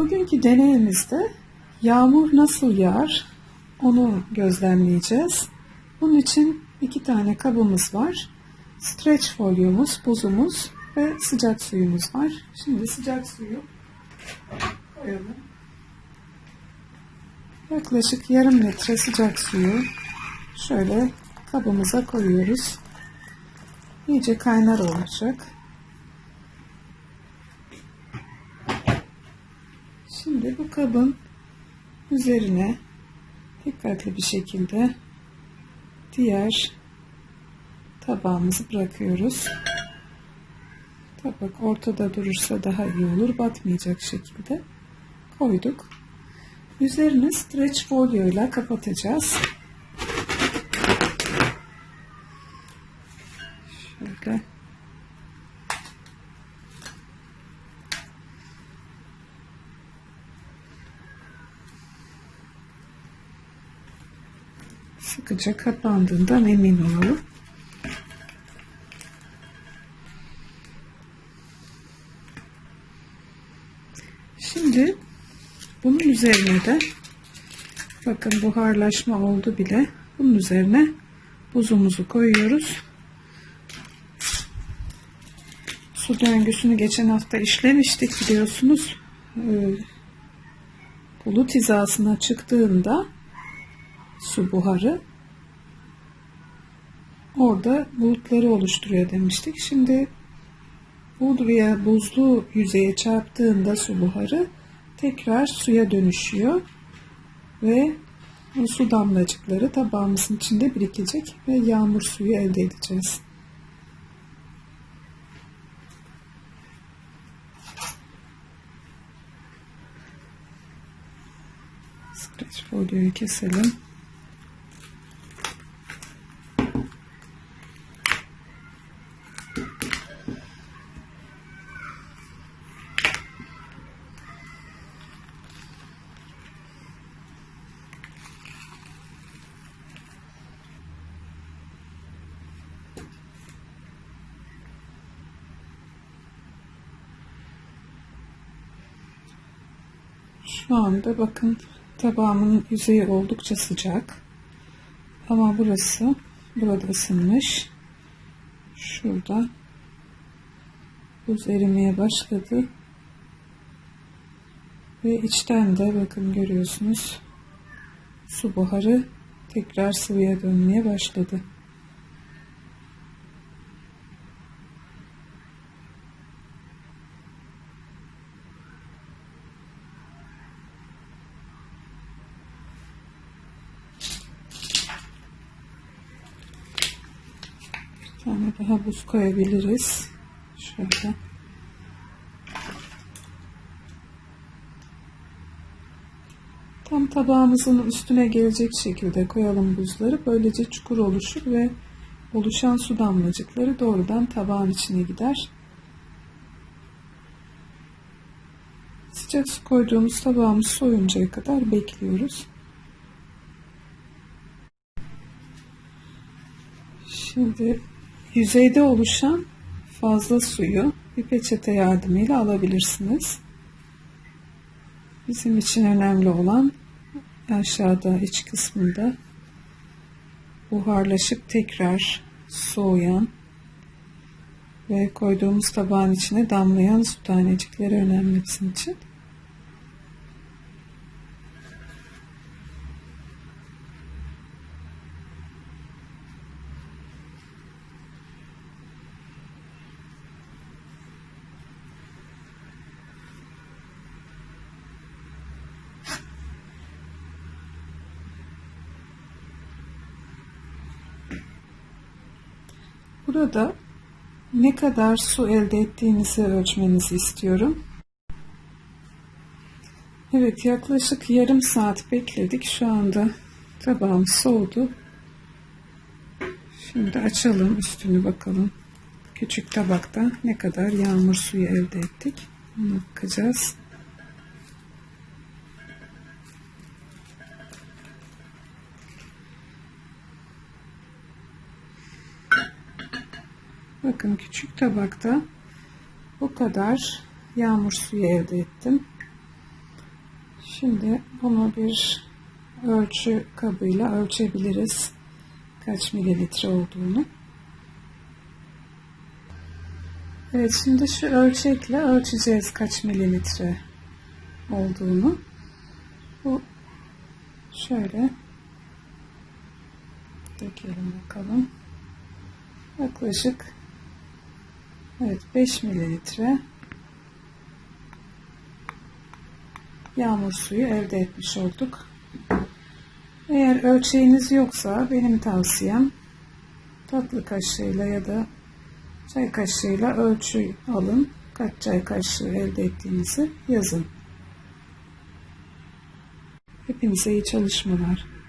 Bugünkü deneyimizde yağmur nasıl yağar onu gözlemleyeceğiz. Bunun için iki tane kabımız var. Streç folyomuz, buzumuz ve sıcak suyumuz var. Şimdi sıcak suyu koyalım. Yaklaşık yarım litre sıcak suyu şöyle kabımıza koyuyoruz. İyice kaynar olacak. Şimdi bu kabın üzerine dikkatli bir şekilde diğer tabağımızı bırakıyoruz. Tabak ortada durursa daha iyi olur. Batmayacak şekilde koyduk. Üzerini streç folyo ile kapatacağız. Şöyle sıkıca kapandığından emin olalım. Şimdi bunun üzerine de bakın buharlaşma oldu bile. Bunun üzerine buzumuzu koyuyoruz. Su döngüsünü geçen hafta işlemiştik biliyorsunuz. Ee, bulut hizasına çıktığında su buharı orada bulutları oluşturuyor demiştik. Şimdi buraya buzlu yüzeye çarptığında su buharı tekrar suya dönüşüyor ve o su damlacıkları tabağımızın içinde birikecek ve yağmur suyu elde edeceğiz. Streç folyoyu keselim. Şu anda bakın tabağımın yüzeyi oldukça sıcak. Ama burası burada ısınmış. Şurada buz erimeye başladı. Ve içten de bakın görüyorsunuz su buharı tekrar sıvıya dönmeye başladı. Tane daha buz koyabiliriz. Şöyle. Tam tabağımızın üstüne gelecek şekilde koyalım buzları. Böylece çukur oluşur ve oluşan su damlacıkları doğrudan tabağın içine gider. Sıcak su koyduğumuz tabağımız soyuncaya kadar bekliyoruz. Şimdi yüzeyde oluşan fazla suyu bir peçete yardımıyla alabilirsiniz. Bizim için önemli olan aşağıda iç kısmında buharlaşıp tekrar soğuyan ve koyduğumuz tabağın içine damlayan su tanecikleri önemli bizim için. Burada ne kadar su elde ettiğinizi ölçmenizi istiyorum. Evet yaklaşık yarım saat bekledik. Şu anda tabağım soğudu. Şimdi açalım üstünü bakalım. Küçük tabakta ne kadar yağmur suyu elde ettik. Ona bakacağız. Bakın küçük tabakta bu kadar yağmur suyu elde ettim. Şimdi bunu bir ölçü kabıyla ölçebiliriz. Kaç mililitre olduğunu. Evet şimdi şu ölçekle ölçeceğiz kaç mililitre olduğunu. Bu şöyle dökelim bakalım. Yaklaşık evet 5 mililitre yağmur suyu elde etmiş olduk. Eğer ölçeğiniz yoksa benim tavsiyem tatlı kaşığıyla ya da çay kaşığıyla ölçü alın. Kaç çay kaşığı elde ettiğinizi yazın. Hepinize iyi çalışmalar.